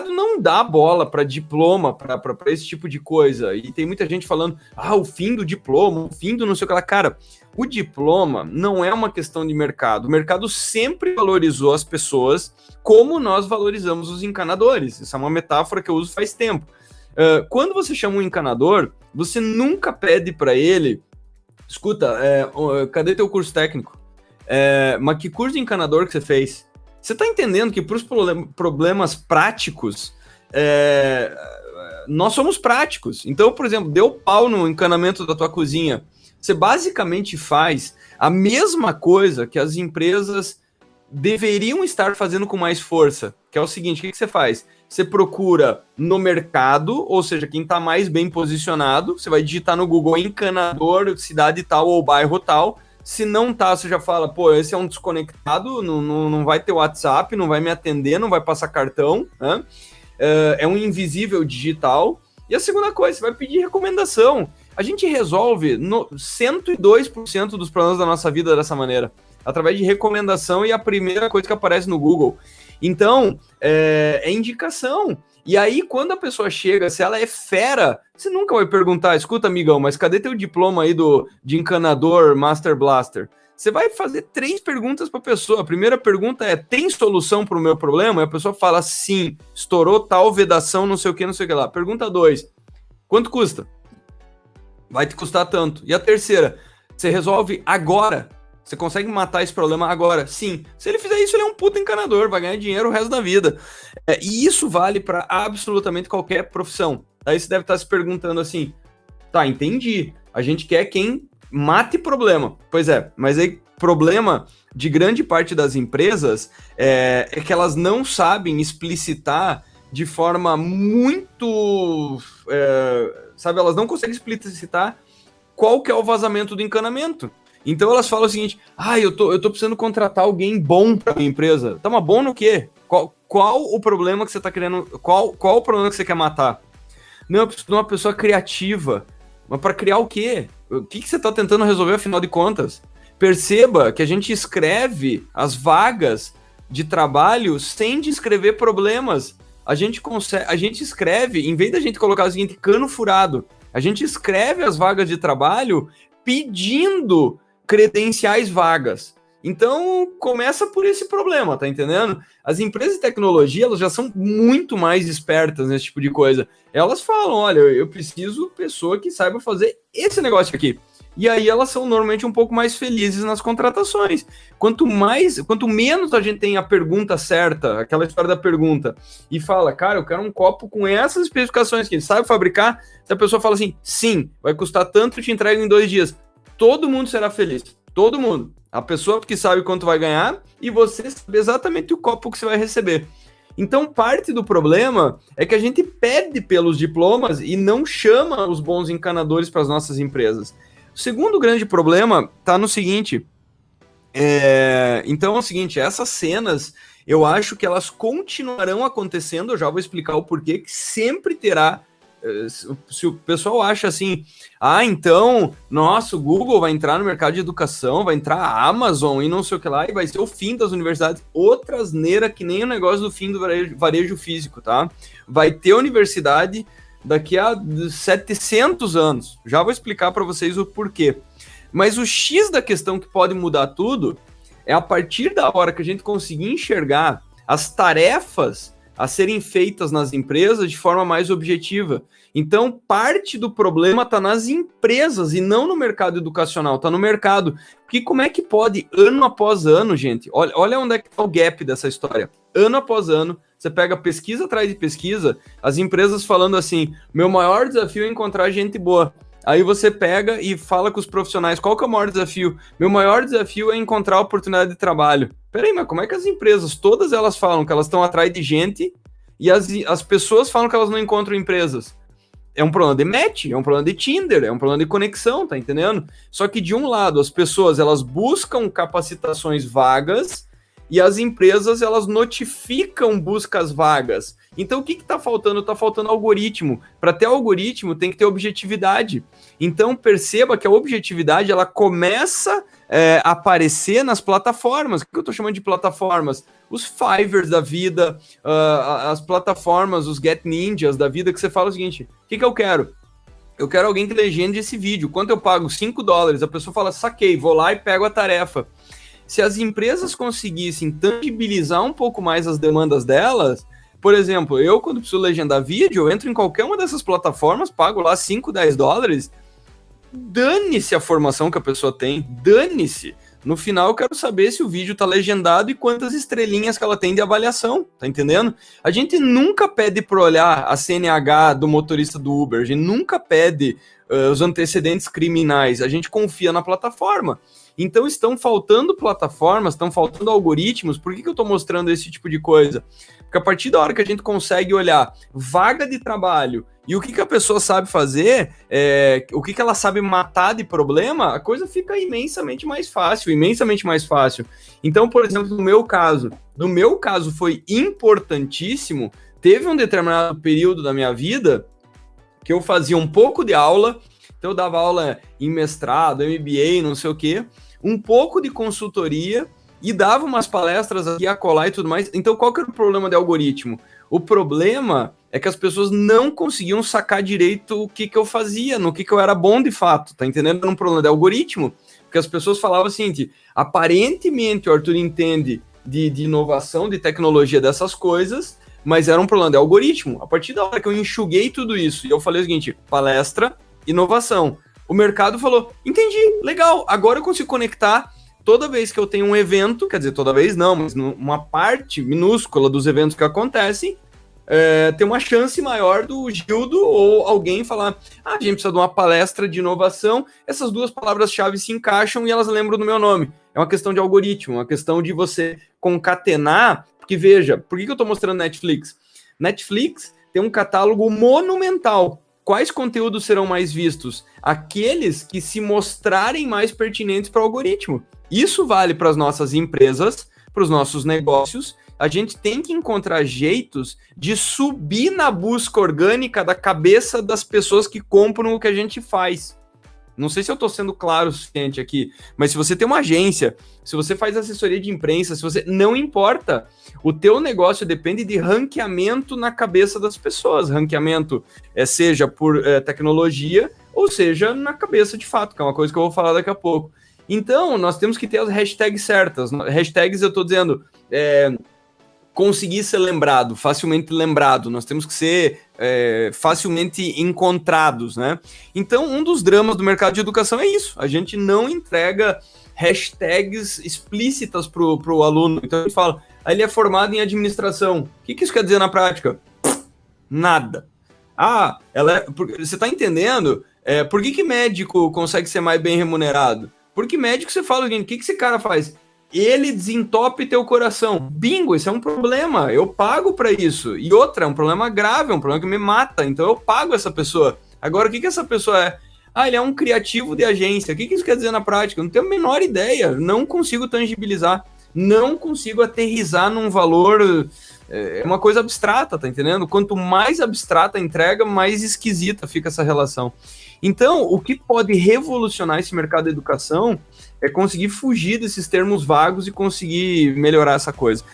Mercado não dá bola para diploma, para esse tipo de coisa. E tem muita gente falando, ah, o fim do diploma, o fim do não sei o que lá. Cara, o diploma não é uma questão de mercado. O mercado sempre valorizou as pessoas como nós valorizamos os encanadores. Essa é uma metáfora que eu uso faz tempo. Uh, quando você chama um encanador, você nunca pede para ele, escuta, é, cadê teu curso técnico? É, mas que curso de encanador que você fez? Você está entendendo que para os problemas práticos, é, nós somos práticos. Então, por exemplo, deu pau no encanamento da tua cozinha. Você basicamente faz a mesma coisa que as empresas deveriam estar fazendo com mais força, que é o seguinte, o que, que você faz? Você procura no mercado, ou seja, quem está mais bem posicionado, você vai digitar no Google encanador, cidade tal ou bairro tal, se não tá, você já fala, pô, esse é um desconectado, não, não, não vai ter WhatsApp, não vai me atender, não vai passar cartão, né? É, é um invisível digital. E a segunda coisa, você vai pedir recomendação. A gente resolve no 102% dos problemas da nossa vida dessa maneira, através de recomendação e a primeira coisa que aparece no Google. Então, é, é indicação. E aí, quando a pessoa chega, se ela é fera, você nunca vai perguntar, escuta, amigão, mas cadê teu diploma aí do, de encanador Master Blaster? Você vai fazer três perguntas para a pessoa. A primeira pergunta é: tem solução para o meu problema? E a pessoa fala sim, estourou tal vedação, não sei o que, não sei o que lá. Pergunta dois: quanto custa? Vai te custar tanto. E a terceira: você resolve agora? Você consegue matar esse problema agora? Sim. Se ele fizer isso, ele é um puta encanador, vai ganhar dinheiro o resto da vida. É, e isso vale para absolutamente qualquer profissão. Aí você deve estar se perguntando assim: tá, entendi. A gente quer quem mate problema. Pois é, mas aí problema de grande parte das empresas é, é que elas não sabem explicitar de forma muito. É, sabe, elas não conseguem explicitar qual que é o vazamento do encanamento. Então elas falam o seguinte: ah, eu tô, eu tô precisando contratar alguém bom para minha empresa. Tá, mas bom no quê? Qual, qual o problema que você tá querendo. Qual, qual o problema que você quer matar? Não, eu preciso de uma pessoa criativa. Mas para criar o quê? O que, que você tá tentando resolver afinal de contas? Perceba que a gente escreve as vagas de trabalho sem descrever problemas. A gente consegue, a gente escreve, em vez da gente colocar o seguinte cano furado, a gente escreve as vagas de trabalho pedindo credenciais vagas. Então, começa por esse problema, tá entendendo? As empresas de tecnologia, elas já são muito mais espertas nesse tipo de coisa. Elas falam, olha, eu preciso pessoa que saiba fazer esse negócio aqui. E aí elas são normalmente um pouco mais felizes nas contratações. Quanto mais, quanto menos a gente tem a pergunta certa, aquela história da pergunta, e fala, cara, eu quero um copo com essas especificações que ele sabe fabricar, se a pessoa fala assim, sim, vai custar tanto, te entrego em dois dias todo mundo será feliz. Todo mundo. A pessoa que sabe quanto vai ganhar e você sabe exatamente o copo que você vai receber. Então, parte do problema é que a gente pede pelos diplomas e não chama os bons encanadores para as nossas empresas. O segundo grande problema está no seguinte. É... Então é o seguinte: essas cenas eu acho que elas continuarão acontecendo. Eu já vou explicar o porquê, que sempre terá se o pessoal acha assim, ah, então, nossa, o Google vai entrar no mercado de educação, vai entrar a Amazon e não sei o que lá, e vai ser o fim das universidades. Outra asneira que nem o negócio do fim do varejo, varejo físico, tá? Vai ter universidade daqui a 700 anos. Já vou explicar para vocês o porquê. Mas o X da questão que pode mudar tudo é a partir da hora que a gente conseguir enxergar as tarefas a serem feitas nas empresas de forma mais objetiva. Então, parte do problema está nas empresas e não no mercado educacional, está no mercado. Porque como é que pode, ano após ano, gente, olha, olha onde é que está o gap dessa história. Ano após ano, você pega pesquisa atrás de pesquisa, as empresas falando assim: meu maior desafio é encontrar gente boa. Aí você pega e fala com os profissionais, qual que é o maior desafio? Meu maior desafio é encontrar oportunidade de trabalho. Peraí, mas como é que as empresas, todas elas falam que elas estão atrás de gente e as, as pessoas falam que elas não encontram empresas? É um problema de match, é um problema de Tinder, é um problema de conexão, tá entendendo? Só que de um lado, as pessoas, elas buscam capacitações vagas e as empresas, elas notificam buscas vagas. Então, o que está faltando? Está faltando algoritmo. Para ter algoritmo, tem que ter objetividade. Então, perceba que a objetividade ela começa é, aparecer nas plataformas. O que eu estou chamando de plataformas? Os Fivers da vida, uh, as plataformas, os Get Ninjas da vida, que você fala o seguinte: o que, que eu quero? Eu quero alguém que legende esse vídeo. Quanto eu pago? 5 dólares. A pessoa fala, saquei, vou lá e pego a tarefa. Se as empresas conseguissem tangibilizar um pouco mais as demandas delas, por exemplo, eu quando preciso legendar vídeo, eu entro em qualquer uma dessas plataformas, pago lá 5, 10 dólares, dane-se a formação que a pessoa tem, dane-se. No final, eu quero saber se o vídeo tá legendado e quantas estrelinhas que ela tem de avaliação, tá entendendo? A gente nunca pede para olhar a CNH do motorista do Uber, a gente nunca pede uh, os antecedentes criminais, a gente confia na plataforma. Então estão faltando plataformas, estão faltando algoritmos. Por que, que eu estou mostrando esse tipo de coisa? Porque a partir da hora que a gente consegue olhar vaga de trabalho e o que, que a pessoa sabe fazer, é, o que, que ela sabe matar de problema, a coisa fica imensamente mais fácil, imensamente mais fácil. Então, por exemplo, no meu caso, no meu caso foi importantíssimo. Teve um determinado período da minha vida que eu fazia um pouco de aula, então eu dava aula em mestrado, MBA, não sei o quê, um pouco de consultoria e dava umas palestras aqui a colar e tudo mais. Então, qual que era o problema de algoritmo? O problema é que as pessoas não conseguiam sacar direito o que, que eu fazia, no que, que eu era bom de fato, tá entendendo? Era um problema de algoritmo, porque as pessoas falavam assim, aparentemente o Arthur entende de, de inovação, de tecnologia dessas coisas, mas era um problema de algoritmo. A partir da hora que eu enxuguei tudo isso e eu falei o seguinte, palestra, inovação. O mercado falou: entendi, legal, agora eu consigo conectar toda vez que eu tenho um evento, quer dizer, toda vez não, mas uma parte minúscula dos eventos que acontecem, é, tem uma chance maior do Gildo ou alguém falar: ah, a gente precisa de uma palestra de inovação, essas duas palavras-chave se encaixam e elas lembram do meu nome. É uma questão de algoritmo, uma questão de você concatenar. Porque veja, por que eu estou mostrando Netflix? Netflix tem um catálogo monumental quais conteúdos serão mais vistos? Aqueles que se mostrarem mais pertinentes para o algoritmo. Isso vale para as nossas empresas, para os nossos negócios. A gente tem que encontrar jeitos de subir na busca orgânica da cabeça das pessoas que compram o que a gente faz. Não sei se eu estou sendo claro o suficiente aqui, mas se você tem uma agência, se você faz assessoria de imprensa, se você não importa, o teu negócio depende de ranqueamento na cabeça das pessoas, ranqueamento é seja por é, tecnologia ou seja na cabeça de fato, que é uma coisa que eu vou falar daqui a pouco. Então, nós temos que ter as hashtags certas. Hashtags eu estou dizendo é, conseguir ser lembrado, facilmente lembrado. Nós temos que ser é, facilmente encontrados, né? Então, um dos dramas do mercado de educação é isso. A gente não entrega hashtags explícitas para o aluno. Então, ele fala, ah, ele é formado em administração. O que, que isso quer dizer na prática? Nada. Ah, ela é, você está entendendo? É, por que, que médico consegue ser mais bem remunerado? Porque médico você fala, o que, que esse cara faz? Ele desentope teu coração. Bingo, isso é um problema. Eu pago para isso. E outra, é um problema grave, é um problema que me mata. Então eu pago essa pessoa. Agora, o que, que essa pessoa é? Ah, ele é um criativo de agência. O que, que isso quer dizer na prática? Eu não tenho a menor ideia. Não consigo tangibilizar. Não consigo aterrizar num valor. É, uma coisa abstrata, tá entendendo? Quanto mais abstrata a entrega, mais esquisita fica essa relação. Então, o que pode revolucionar esse mercado da educação é conseguir fugir desses termos vagos e conseguir melhorar essa coisa.